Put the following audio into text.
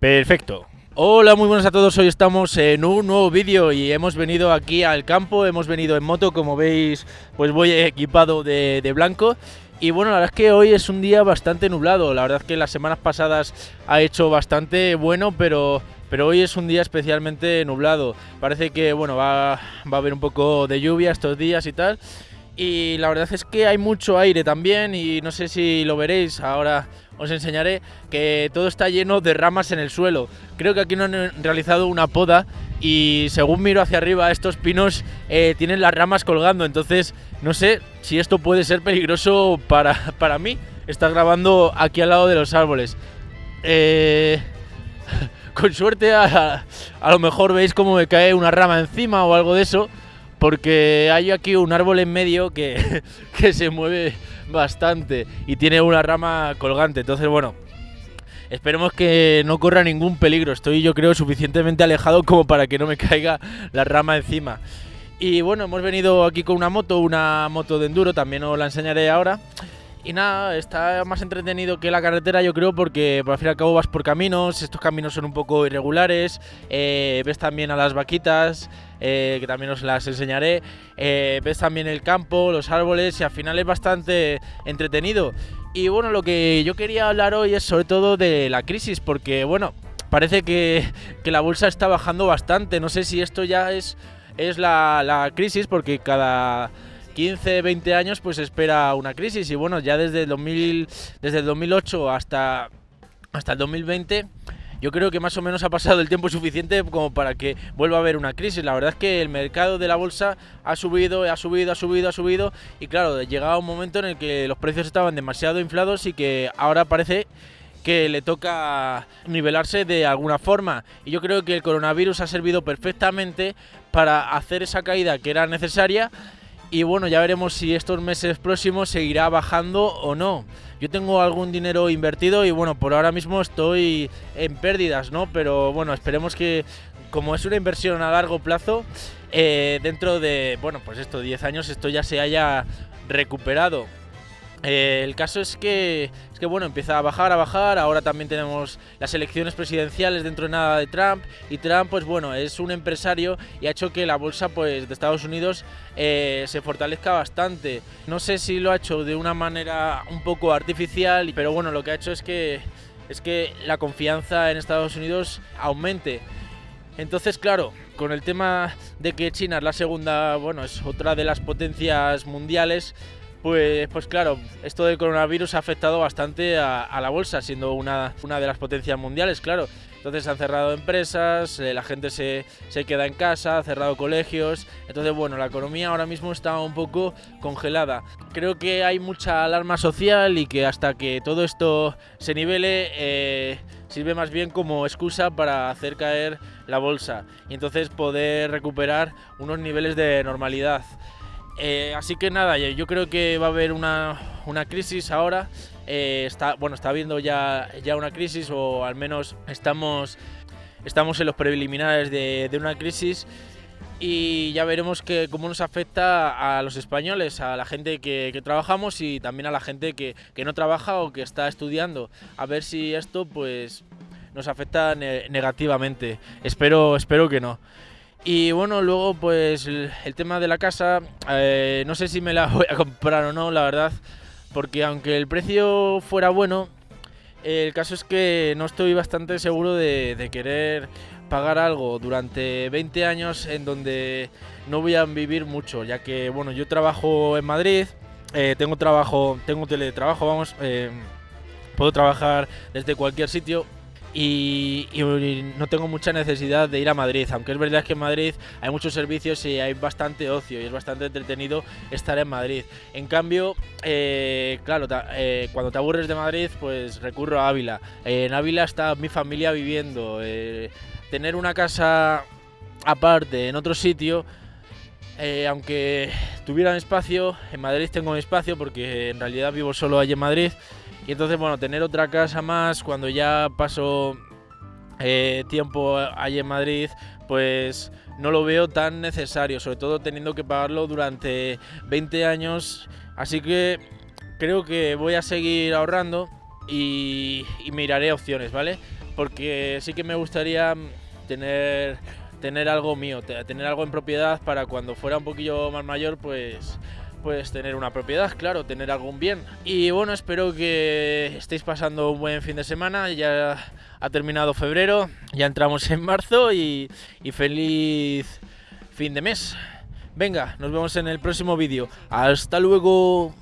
Perfecto. Hola, muy buenas a todos. Hoy estamos en un nuevo vídeo y hemos venido aquí al campo, hemos venido en moto, como veis, pues voy equipado de, de blanco. Y bueno, la verdad es que hoy es un día bastante nublado. La verdad es que las semanas pasadas ha hecho bastante bueno, pero, pero hoy es un día especialmente nublado. Parece que bueno, va, va a haber un poco de lluvia estos días y tal. Y la verdad es que hay mucho aire también y no sé si lo veréis ahora os enseñaré que todo está lleno de ramas en el suelo. Creo que aquí no han realizado una poda y según miro hacia arriba estos pinos eh, tienen las ramas colgando, entonces no sé si esto puede ser peligroso para, para mí. Está grabando aquí al lado de los árboles. Eh, con suerte a, a lo mejor veis como me cae una rama encima o algo de eso porque hay aquí un árbol en medio que, que se mueve bastante y tiene una rama colgante. Entonces, bueno, esperemos que no corra ningún peligro. Estoy, yo creo, suficientemente alejado como para que no me caiga la rama encima. Y bueno, hemos venido aquí con una moto, una moto de enduro, también os la enseñaré ahora. Y nada, está más entretenido que la carretera, yo creo, porque por al fin y al cabo vas por caminos, estos caminos son un poco irregulares, eh, ves también a las vaquitas, eh, que también os las enseñaré, eh, ves también el campo, los árboles y al final es bastante entretenido. Y bueno, lo que yo quería hablar hoy es sobre todo de la crisis, porque bueno, parece que, que la bolsa está bajando bastante, no sé si esto ya es, es la crisis, porque cada 15, 20 años pues espera una crisis y bueno, ya desde el, 2000, desde el 2008 hasta, hasta el 2020 yo creo que más o menos ha pasado el tiempo suficiente como para que vuelva a haber una crisis. La verdad es que el mercado de la bolsa ha subido, ha subido, ha subido, ha subido y claro, llegaba un momento en el que los precios estaban demasiado inflados y que ahora parece que le toca nivelarse de alguna forma. Y yo creo que el coronavirus ha servido perfectamente para hacer esa caída que era necesaria y bueno, ya veremos si estos meses próximos seguirá bajando o no. Yo tengo algún dinero invertido y bueno, por ahora mismo estoy en pérdidas, ¿no? Pero bueno, esperemos que como es una inversión a largo plazo, eh, dentro de, bueno, pues esto, 10 años, esto ya se haya recuperado. Eh, el caso es que, es que, bueno, empieza a bajar, a bajar, ahora también tenemos las elecciones presidenciales dentro de nada de Trump y Trump, pues bueno, es un empresario y ha hecho que la bolsa pues, de Estados Unidos eh, se fortalezca bastante. No sé si lo ha hecho de una manera un poco artificial, pero bueno, lo que ha hecho es que, es que la confianza en Estados Unidos aumente. Entonces, claro, con el tema de que China es la segunda, bueno, es otra de las potencias mundiales, pues, pues claro, esto del coronavirus ha afectado bastante a, la bolsa, siendo una, una, de las potencias mundiales, claro. Entonces han cerrado empresas, eh, la gente se, se, queda en casa, ha cerrado colegios. Entonces, bueno, la economía ahora mismo está un poco congelada. Creo que hay mucha alarma social y que hasta que todo esto se nivele, eh, sirve más bien como excusa para hacer caer la bolsa y entonces poder recuperar unos niveles de normalidad. Eh, así que nada, yo creo que va a haber una, una crisis ahora. Eh, está, bueno, está habiendo ya, ya una crisis o al menos estamos, estamos en los preliminares de, de una crisis y ya veremos que, cómo nos afecta a los españoles, a la gente que, que trabajamos y también a la gente que, que, no trabaja o que está estudiando. A ver si esto pues nos afecta ne negativamente. Espero, espero que no. Y bueno, luego pues el, tema de la casa, eh, no sé si me la voy a comprar o no, la verdad, porque aunque el precio fuera bueno, el caso es que no estoy bastante seguro de, de, querer pagar algo durante 20 años en donde no voy a vivir mucho, ya que bueno, yo trabajo en Madrid, eh, tengo trabajo, tengo teletrabajo, vamos, eh, puedo trabajar desde cualquier sitio y, no tengo mucha necesidad de ir a Madrid, aunque es verdad que en Madrid hay muchos servicios y hay bastante ocio y es bastante entretenido estar en Madrid. En cambio, eh, claro, eh, cuando te aburres de Madrid, pues recurro a Ávila. En Ávila está mi familia viviendo. Eh, tener una casa aparte en otro sitio, aunque tuviera espacio, en Madrid tengo mi espacio porque en realidad vivo solo allí en Madrid. Y entonces, bueno, tener otra casa más cuando ya paso eh, tiempo allí en Madrid, pues no lo veo tan necesario, sobre todo teniendo que pagarlo durante 20 años. Así que creo que voy a seguir ahorrando y miraré opciones, ¿vale? porque sí que me gustaría tener tener algo mío, tener algo en propiedad para cuando fuera un poquillo más mayor, pues pues tener una propiedad, claro, tener algún bien. Y bueno, espero que estéis pasando un buen fin de semana. Ya ha terminado febrero, ya entramos en marzo y, y feliz fin de mes. Venga, nos vemos en el próximo vídeo. Hasta luego.